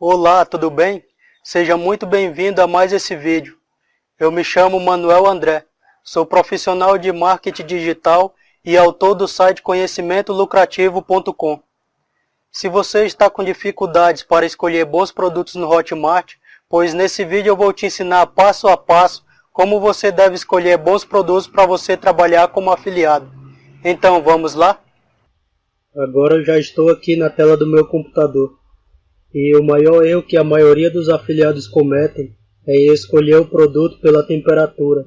Olá, tudo bem? Seja muito bem-vindo a mais esse vídeo. Eu me chamo Manuel André, sou profissional de marketing digital e autor do site conhecimentolucrativo.com. Se você está com dificuldades para escolher bons produtos no Hotmart, pois nesse vídeo eu vou te ensinar passo a passo como você deve escolher bons produtos para você trabalhar como afiliado. Então vamos lá? Agora eu já estou aqui na tela do meu computador. E o maior erro que a maioria dos afiliados cometem é escolher o produto pela temperatura.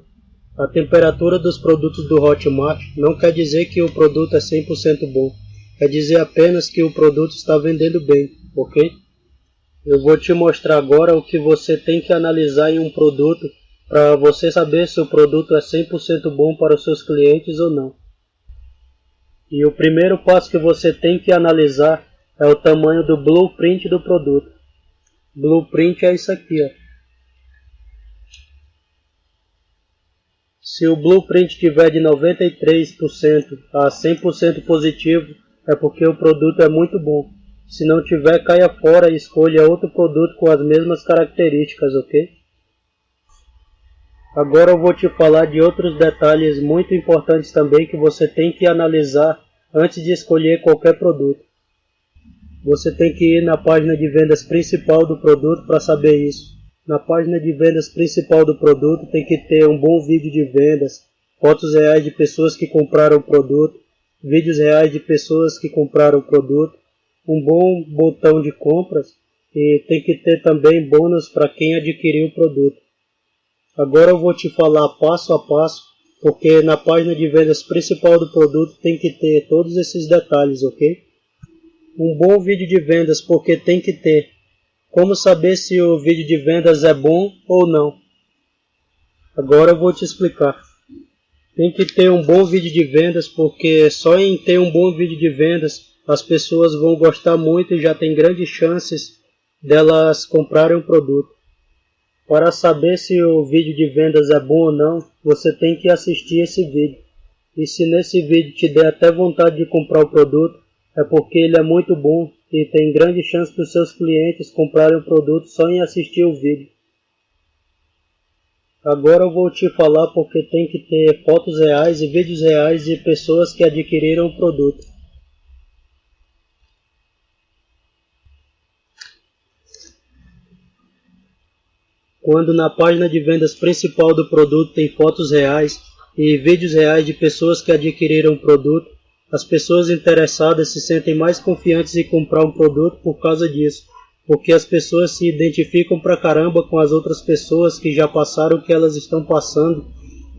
A temperatura dos produtos do Hotmart não quer dizer que o produto é 100% bom, quer dizer apenas que o produto está vendendo bem, ok? Eu vou te mostrar agora o que você tem que analisar em um produto para você saber se o produto é 100% bom para os seus clientes ou não. E o primeiro passo que você tem que analisar é o tamanho do blueprint do produto. Blueprint é isso aqui, ó. Se o blueprint tiver de 93% a 100% positivo, é porque o produto é muito bom. Se não tiver, caia fora e escolha outro produto com as mesmas características, ok? Agora eu vou te falar de outros detalhes muito importantes também que você tem que analisar antes de escolher qualquer produto. Você tem que ir na página de vendas principal do produto para saber isso. Na página de vendas principal do produto tem que ter um bom vídeo de vendas, fotos reais de pessoas que compraram o produto, vídeos reais de pessoas que compraram o produto, um bom botão de compras e tem que ter também bônus para quem adquiriu o produto. Agora eu vou te falar passo a passo, porque na página de vendas principal do produto tem que ter todos esses detalhes, ok? Um bom vídeo de vendas, porque tem que ter. Como saber se o vídeo de vendas é bom ou não? Agora eu vou te explicar. Tem que ter um bom vídeo de vendas, porque só em ter um bom vídeo de vendas as pessoas vão gostar muito e já tem grandes chances delas comprarem o produto. Para saber se o vídeo de vendas é bom ou não, você tem que assistir esse vídeo. E se nesse vídeo te der até vontade de comprar o produto, é porque ele é muito bom e tem grande chance dos seus clientes comprarem o produto só em assistir o vídeo. Agora eu vou te falar porque tem que ter fotos reais e vídeos reais de pessoas que adquiriram o produto. Quando na página de vendas principal do produto tem fotos reais e vídeos reais de pessoas que adquiriram o produto, as pessoas interessadas se sentem mais confiantes em comprar um produto por causa disso, porque as pessoas se identificam pra caramba com as outras pessoas que já passaram o que elas estão passando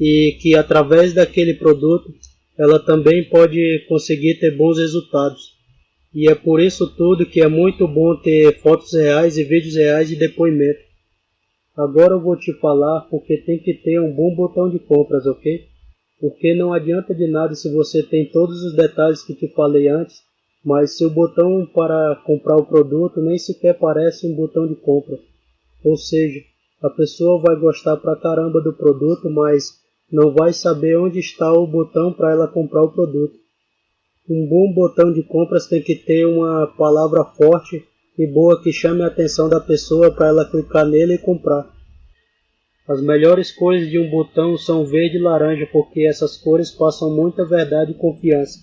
e que através daquele produto ela também pode conseguir ter bons resultados. E é por isso tudo que é muito bom ter fotos reais e vídeos reais de depoimento. Agora eu vou te falar porque tem que ter um bom botão de compras, ok? Porque não adianta de nada se você tem todos os detalhes que te falei antes, mas se o botão para comprar o produto nem sequer parece um botão de compra. Ou seja, a pessoa vai gostar pra caramba do produto, mas não vai saber onde está o botão para ela comprar o produto. Um bom botão de compras tem que ter uma palavra forte e boa que chame a atenção da pessoa para ela clicar nele e comprar. As melhores cores de um botão são verde e laranja porque essas cores passam muita verdade e confiança.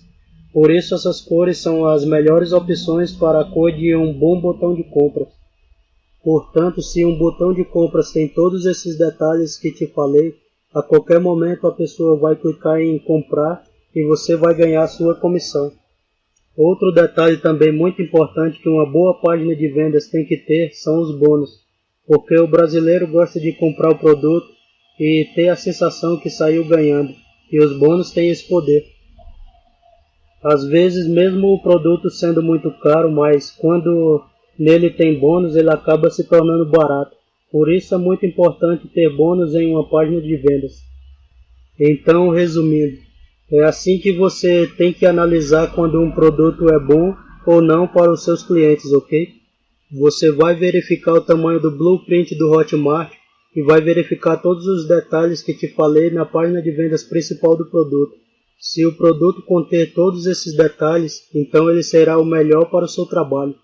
Por isso essas cores são as melhores opções para a cor de um bom botão de compras. Portanto, se um botão de compras tem todos esses detalhes que te falei, a qualquer momento a pessoa vai clicar em comprar e você vai ganhar sua comissão. Outro detalhe também muito importante que uma boa página de vendas tem que ter são os bônus, porque o brasileiro gosta de comprar o produto e ter a sensação que saiu ganhando, e os bônus têm esse poder. Às vezes, mesmo o produto sendo muito caro, mas quando nele tem bônus, ele acaba se tornando barato. Por isso é muito importante ter bônus em uma página de vendas. Então, resumindo, é assim que você tem que analisar quando um produto é bom ou não para os seus clientes, ok? Você vai verificar o tamanho do blueprint do Hotmart e vai verificar todos os detalhes que te falei na página de vendas principal do produto. Se o produto conter todos esses detalhes, então ele será o melhor para o seu trabalho.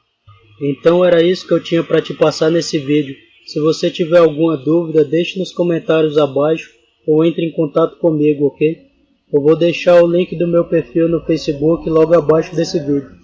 Então era isso que eu tinha para te passar nesse vídeo. Se você tiver alguma dúvida, deixe nos comentários abaixo ou entre em contato comigo, ok? Eu vou deixar o link do meu perfil no Facebook logo abaixo desse vídeo.